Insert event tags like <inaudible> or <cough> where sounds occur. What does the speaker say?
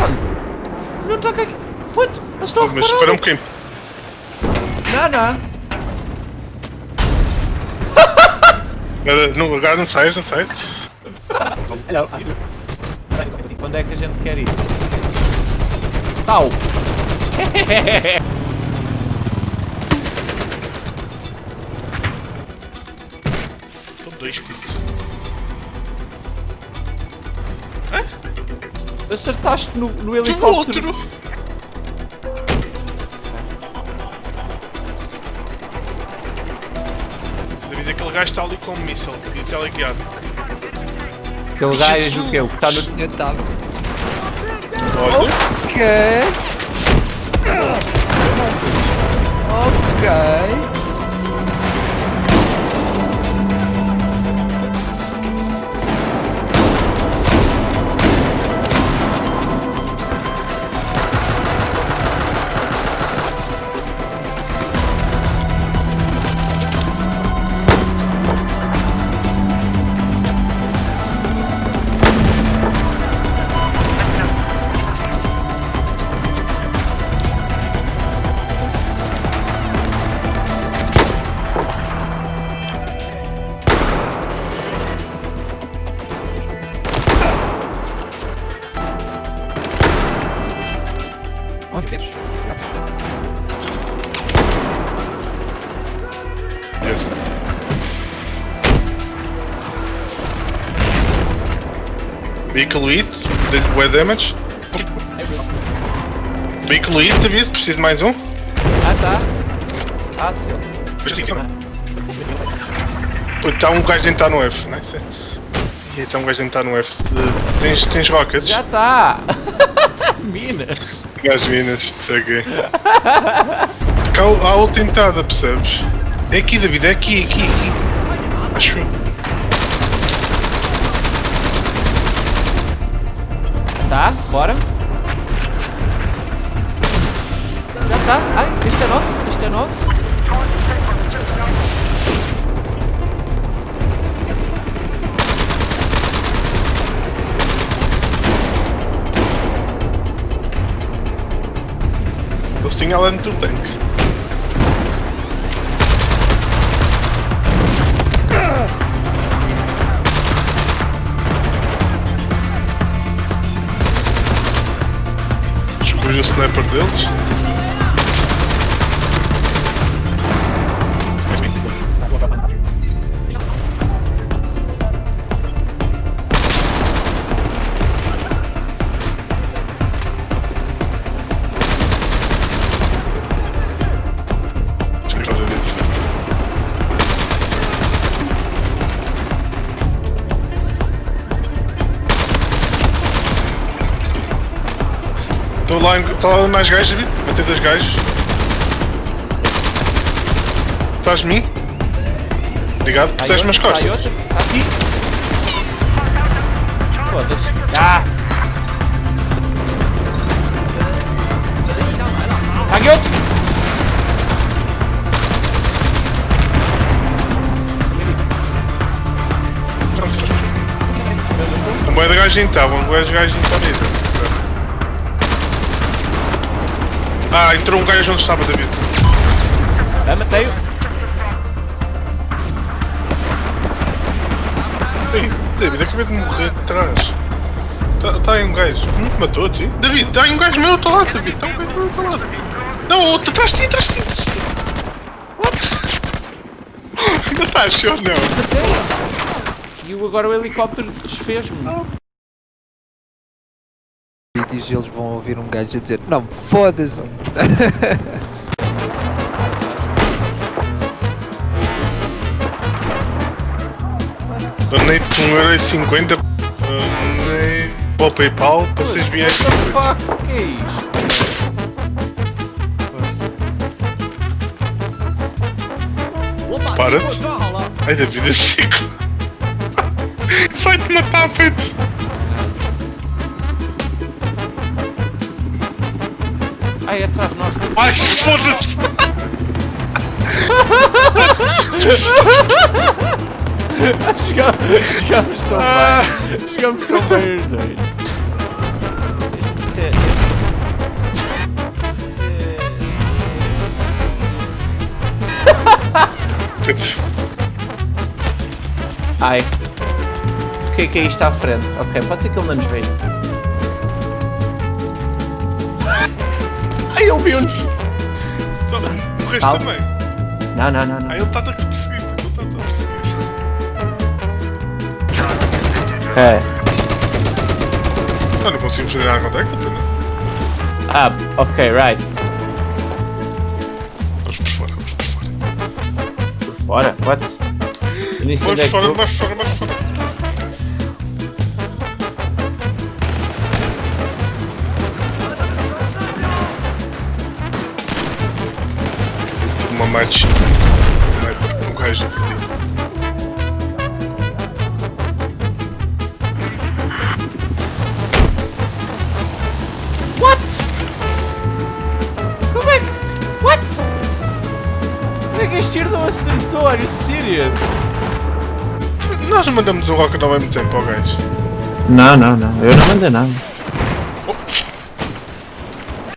tanque. Olha o tanque aqui. What? Eles estão a Mas espera um bocadinho. Não, não. Agora não, agora não sai, não sai. Hello. Onde é que a gente quer ir? Tau. Estão dois pitos. Acertaste no, no helicóptero. outro! David, aquele gajo está ali com um míssil e teleguiado. Aquele gajo o quê? O que está no... Eu tava. Olha, Ok. Ok. Vehicle hit, did way damage. Vehicle hit, David, preciso de mais um. Ah, tá. Fácil. Está um gajo dentro no F, não é? E está um gajo dentro no F. Tens, tens rockets? Já está. <laughs> Minas. Gás minas, cheguei. Cá há outra entrada, percebes? É aqui, David, é aqui, aqui, aqui. Acho eu. Tá, bora. Já tá. Ai, este é nosso, este é nosso. Lá dentro do tanque. Escolhi o sniper deles. Estou lá, em- tá lá mais gajos, David. Matei dois gajos. Estás de mim? Obrigado, aí protege-me as outro, tá aí costas. outro. Tá aqui. Foda-se. Ah! Aqui outro. Um boi de gajinho estava, um boi de gajinho está ali. Ah, entrou um gajo onde estava, David. Ah, matei-o. Ei, David, acabei de morrer de trás. Está aí um gajo. Não te matou, ti? David, está aí um gajo meu, está lá, David. Está um gajo meu, está lá. Não, outro, atrás de ti, atrás de ti, atrás de ti. Ainda estás, senhor, não? E agora o helicóptero desfez-me. Vídeos e eles vão ouvir um gajo a dizer Não, foda-se Donei 1,50€ Donei para o Paypal para vocês vierem. What the fuck? O que é isto? Para-te. Ai, David, é seco. <laughs> Isso vai-te matar, feito. Ai, é atrás de nós. Né? Ai, foda-se! <laughs> Chegamos, chegamos tão perto bem. Ah. Chegamos tão bem os dois. Ai. O que é que é isto à frente? Ok, pode ser que ele não nos veja. Ai! Só, morreste Calma. também. Não, não, não, não. Ah, ele está-te a perseguir, puto, ele está-te a perseguir. Ah, não conseguimos fazer nada contra aquilo, não? Ah, ok, right. Vamos por fora, vamos por fora. Por fora? What? Eu nem sei Vamos onde é que fora, é que este tiro não acertou? Are you serious? Nós mandamos um rocket ao mesmo tempo ao gajo. Não, não, não. Eu não mandei nada.